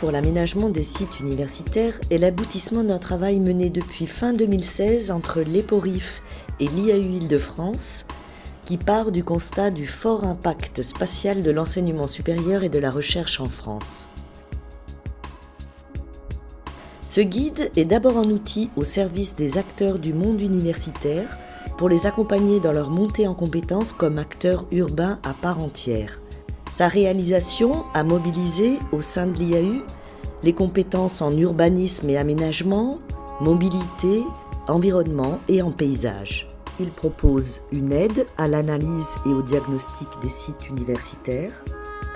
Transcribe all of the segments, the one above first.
pour l'aménagement des sites universitaires est l'aboutissement d'un travail mené depuis fin 2016 entre l'EPORIF et l'IAU Île-de-France qui part du constat du fort impact spatial de l'enseignement supérieur et de la recherche en France. Ce guide est d'abord un outil au service des acteurs du monde universitaire pour les accompagner dans leur montée en compétences comme acteurs urbains à part entière. Sa réalisation a mobilisé au sein de l'IAU les compétences en urbanisme et aménagement, mobilité, environnement et en paysage. Il propose une aide à l'analyse et au diagnostic des sites universitaires,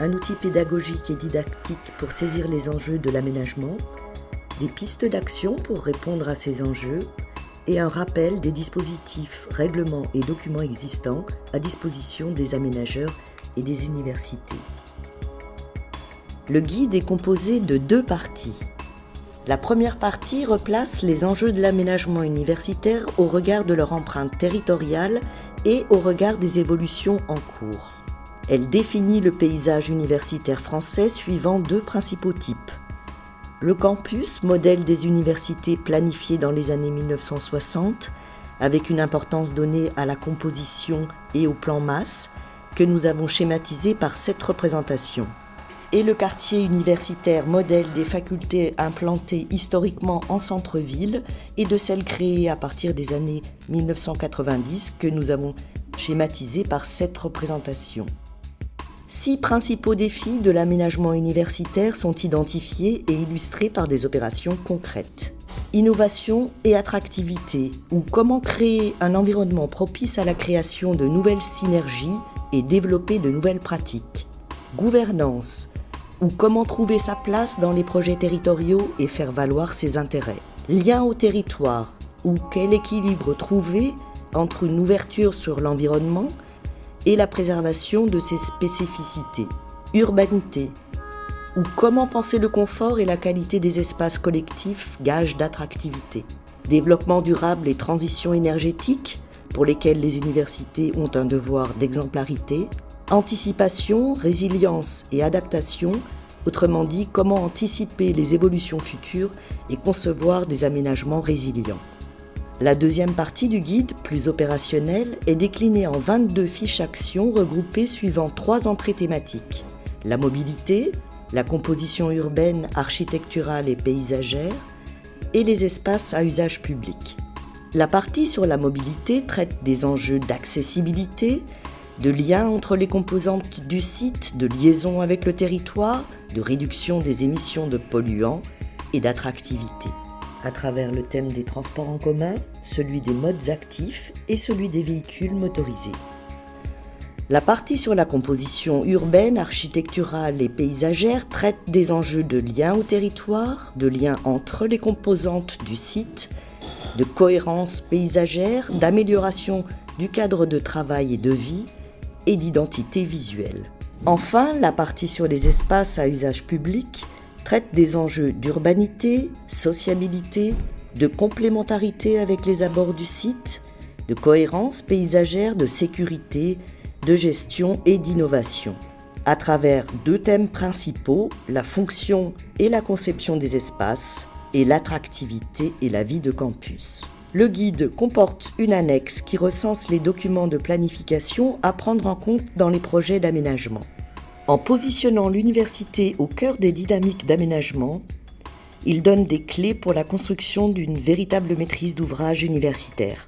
un outil pédagogique et didactique pour saisir les enjeux de l'aménagement, des pistes d'action pour répondre à ces enjeux et un rappel des dispositifs, règlements et documents existants à disposition des aménageurs et des universités. Le guide est composé de deux parties. La première partie replace les enjeux de l'aménagement universitaire au regard de leur empreinte territoriale et au regard des évolutions en cours. Elle définit le paysage universitaire français suivant deux principaux types. Le campus, modèle des universités planifiées dans les années 1960, avec une importance donnée à la composition et au plan masse, que nous avons schématisé par cette représentation. Et le quartier universitaire modèle des facultés implantées historiquement en centre-ville et de celles créées à partir des années 1990 que nous avons schématisé par cette représentation. Six principaux défis de l'aménagement universitaire sont identifiés et illustrés par des opérations concrètes. Innovation et attractivité, ou comment créer un environnement propice à la création de nouvelles synergies et développer de nouvelles pratiques. Gouvernance, ou comment trouver sa place dans les projets territoriaux et faire valoir ses intérêts. Lien au territoire, ou quel équilibre trouver entre une ouverture sur l'environnement et la préservation de ses spécificités. Urbanité, ou comment penser le confort et la qualité des espaces collectifs, gage d'attractivité. Développement durable et transition énergétique, pour lesquels les universités ont un devoir d'exemplarité, anticipation, résilience et adaptation, autrement dit comment anticiper les évolutions futures et concevoir des aménagements résilients. La deuxième partie du guide, plus opérationnelle, est déclinée en 22 fiches actions regroupées suivant trois entrées thématiques. La mobilité, la composition urbaine, architecturale et paysagère, et les espaces à usage public. La partie sur la mobilité traite des enjeux d'accessibilité, de lien entre les composantes du site, de liaison avec le territoire, de réduction des émissions de polluants et d'attractivité. À travers le thème des transports en commun, celui des modes actifs et celui des véhicules motorisés. La partie sur la composition urbaine, architecturale et paysagère traite des enjeux de lien au territoire, de lien entre les composantes du site, de cohérence paysagère, d'amélioration du cadre de travail et de vie et d'identité visuelle. Enfin, la partie sur les espaces à usage public traite des enjeux d'urbanité, sociabilité, de complémentarité avec les abords du site, de cohérence paysagère, de sécurité, de gestion et d'innovation. À travers deux thèmes principaux, la fonction et la conception des espaces, et l'attractivité et la vie de campus. Le guide comporte une annexe qui recense les documents de planification à prendre en compte dans les projets d'aménagement. En positionnant l'université au cœur des dynamiques d'aménagement, il donne des clés pour la construction d'une véritable maîtrise d'ouvrage universitaire.